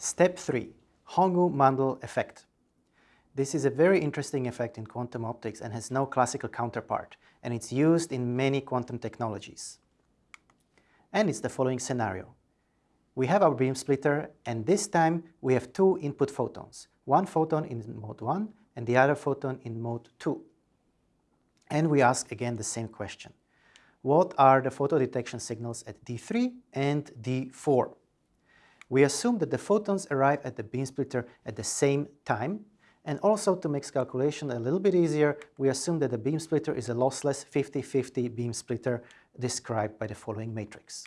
Step 3. Hong-Ou-Mandel effect. This is a very interesting effect in quantum optics and has no classical counterpart, and it's used in many quantum technologies. And it's the following scenario. We have our beam splitter, and this time we have two input photons, one photon in mode 1 and the other photon in mode 2. And we ask again the same question. What are the photo detection signals at D3 and D4? We assume that the photons arrive at the beam splitter at the same time, and also to make calculation a little bit easier, we assume that the beam splitter is a lossless 50-50 beam splitter described by the following matrix.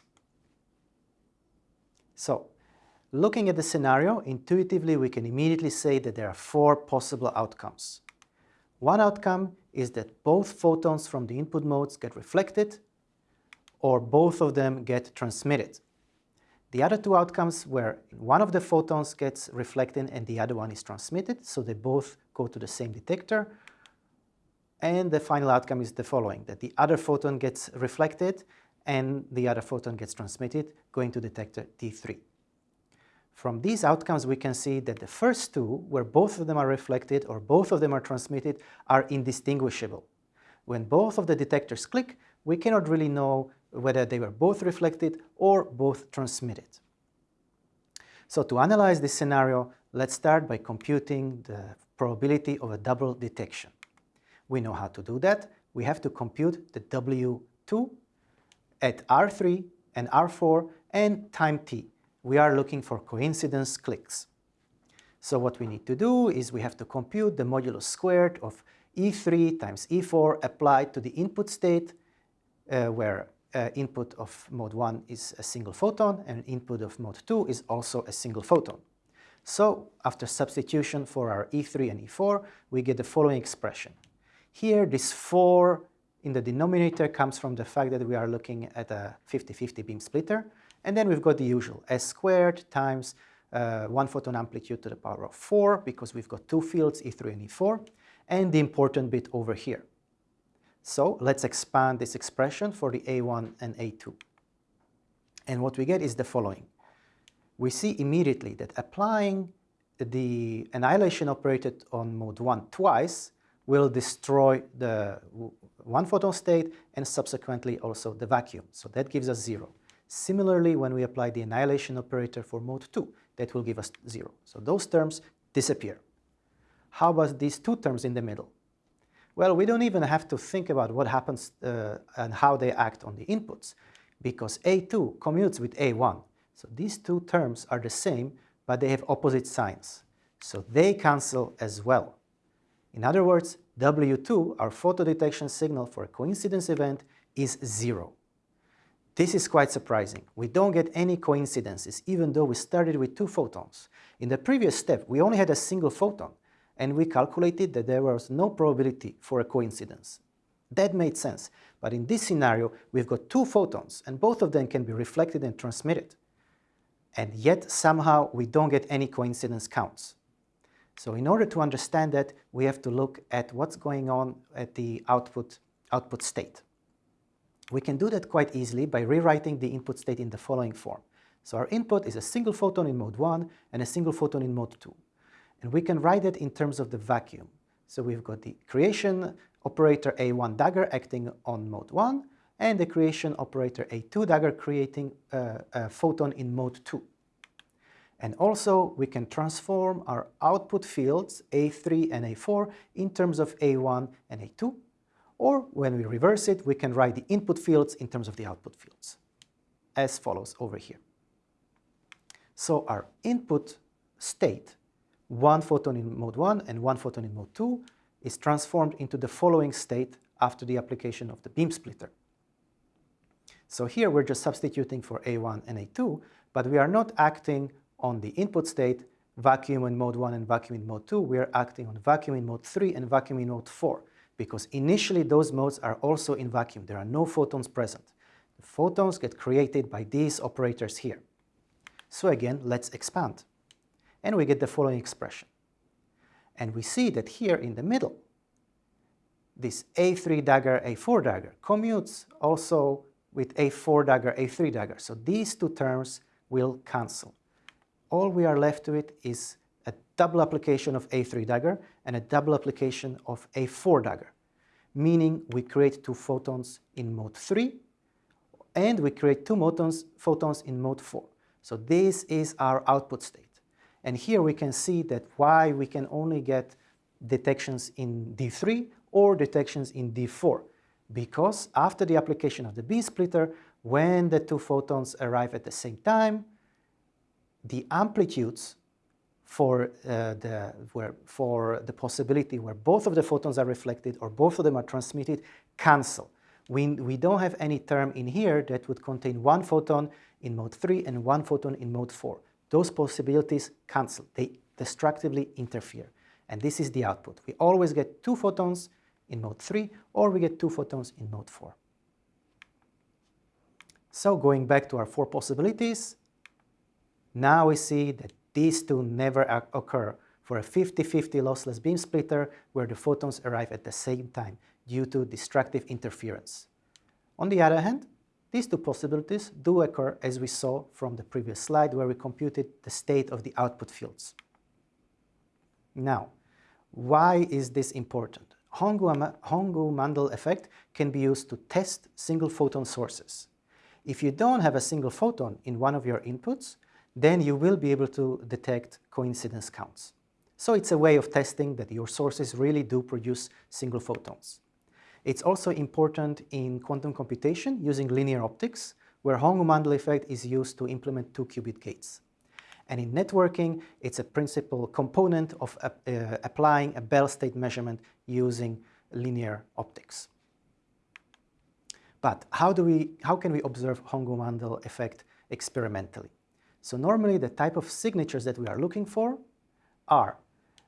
So, looking at the scenario, intuitively we can immediately say that there are four possible outcomes. One outcome is that both photons from the input modes get reflected, or both of them get transmitted. The other two outcomes where one of the photons gets reflected and the other one is transmitted, so they both go to the same detector. And the final outcome is the following, that the other photon gets reflected and the other photon gets transmitted, going to detector T3. From these outcomes, we can see that the first two, where both of them are reflected or both of them are transmitted, are indistinguishable. When both of the detectors click, we cannot really know whether they were both reflected or both transmitted. So to analyze this scenario, let's start by computing the probability of a double detection. We know how to do that. We have to compute the W2 at R3 and R4 and time t. We are looking for coincidence clicks. So what we need to do is we have to compute the modulus squared of E3 times E4 applied to the input state uh, where uh, input of mode 1 is a single photon and input of mode 2 is also a single photon. So after substitution for our E3 and E4, we get the following expression. Here, this 4 in the denominator comes from the fact that we are looking at a 50-50 beam splitter. And then we've got the usual s squared times uh, 1 photon amplitude to the power of 4, because we've got two fields, E3 and E4, and the important bit over here. So let's expand this expression for the A1 and A2. And what we get is the following. We see immediately that applying the annihilation operator on mode 1 twice will destroy the one photon state and subsequently also the vacuum. So that gives us 0. Similarly, when we apply the annihilation operator for mode 2, that will give us 0. So those terms disappear. How about these two terms in the middle? Well, we don't even have to think about what happens uh, and how they act on the inputs, because A2 commutes with A1. So these two terms are the same, but they have opposite signs. So they cancel as well. In other words, W2, our photo detection signal for a coincidence event, is zero. This is quite surprising. We don't get any coincidences, even though we started with two photons. In the previous step, we only had a single photon, and we calculated that there was no probability for a coincidence. That made sense, but in this scenario we've got two photons and both of them can be reflected and transmitted. And yet somehow we don't get any coincidence counts. So in order to understand that, we have to look at what's going on at the output, output state. We can do that quite easily by rewriting the input state in the following form. So our input is a single photon in mode 1 and a single photon in mode 2. And we can write it in terms of the vacuum. So we've got the creation operator A1 dagger acting on mode 1 and the creation operator A2 dagger creating a photon in mode 2. And also we can transform our output fields A3 and A4 in terms of A1 and A2 or when we reverse it we can write the input fields in terms of the output fields as follows over here. So our input state one photon in mode 1 and one photon in mode 2 is transformed into the following state after the application of the beam splitter. So here we're just substituting for A1 and A2, but we are not acting on the input state, vacuum in mode 1 and vacuum in mode 2, we are acting on vacuum in mode 3 and vacuum in mode 4, because initially those modes are also in vacuum. There are no photons present. The photons get created by these operators here. So again, let's expand and we get the following expression. And we see that here in the middle, this A3 dagger, A4 dagger commutes also with A4 dagger, A3 dagger. So these two terms will cancel. all we are left with is a double application of A3 dagger and a double application of A4 dagger, meaning we create two photons in mode 3 and we create two photons, photons in mode 4. So this is our output state. And here we can see that why we can only get detections in D3 or detections in D4 because after the application of the beam splitter, when the two photons arrive at the same time, the amplitudes for, uh, the, where, for the possibility where both of the photons are reflected or both of them are transmitted cancel. We, we don't have any term in here that would contain one photon in mode 3 and one photon in mode 4. Those possibilities cancel. They destructively interfere. And this is the output. We always get two photons in mode 3 or we get two photons in mode 4. So going back to our four possibilities, now we see that these two never occur for a 50-50 lossless beam splitter where the photons arrive at the same time due to destructive interference. On the other hand, these two possibilities do occur as we saw from the previous slide where we computed the state of the output fields. Now, why is this important? Hong-Ou-Mandel effect can be used to test single photon sources. If you don't have a single photon in one of your inputs, then you will be able to detect coincidence counts. So it's a way of testing that your sources really do produce single photons. It's also important in quantum computation using linear optics, where Hong-Ou-Mandel effect is used to implement two-qubit gates. And in networking, it's a principal component of uh, uh, applying a Bell state measurement using linear optics. But how, do we, how can we observe Hong-Ou-Mandel effect experimentally? So normally the type of signatures that we are looking for are,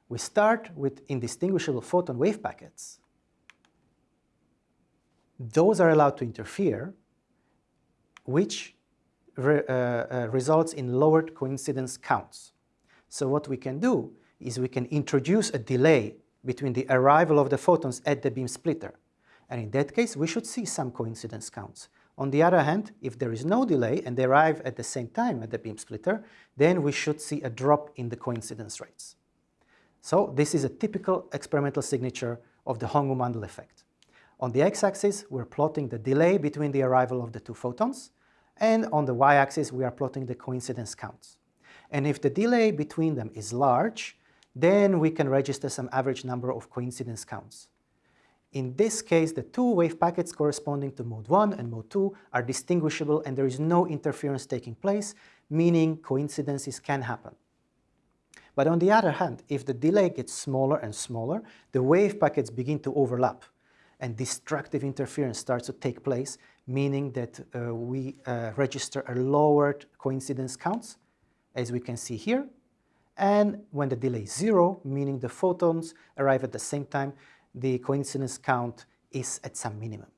we start with indistinguishable photon wave packets. Those are allowed to interfere, which re, uh, uh, results in lowered coincidence counts. So what we can do is we can introduce a delay between the arrival of the photons at the beam splitter. And in that case, we should see some coincidence counts. On the other hand, if there is no delay and they arrive at the same time at the beam splitter, then we should see a drop in the coincidence rates. So this is a typical experimental signature of the Hong-Ou-Mandel effect. On the x-axis, we're plotting the delay between the arrival of the two photons, and on the y-axis, we are plotting the coincidence counts. And if the delay between them is large, then we can register some average number of coincidence counts. In this case, the two wave packets corresponding to mode 1 and mode 2 are distinguishable and there is no interference taking place, meaning coincidences can happen. But on the other hand, if the delay gets smaller and smaller, the wave packets begin to overlap and destructive interference starts to take place, meaning that uh, we uh, register a lowered coincidence counts, as we can see here. And when the delay is zero, meaning the photons arrive at the same time, the coincidence count is at some minimum.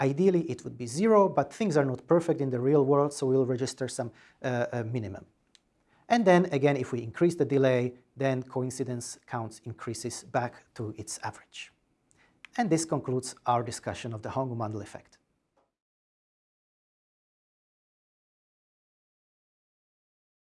Ideally, it would be zero, but things are not perfect in the real world, so we'll register some uh, minimum. And then again, if we increase the delay, then coincidence counts increases back to its average. And this concludes our discussion of the Hong-Ou-Mandel effect.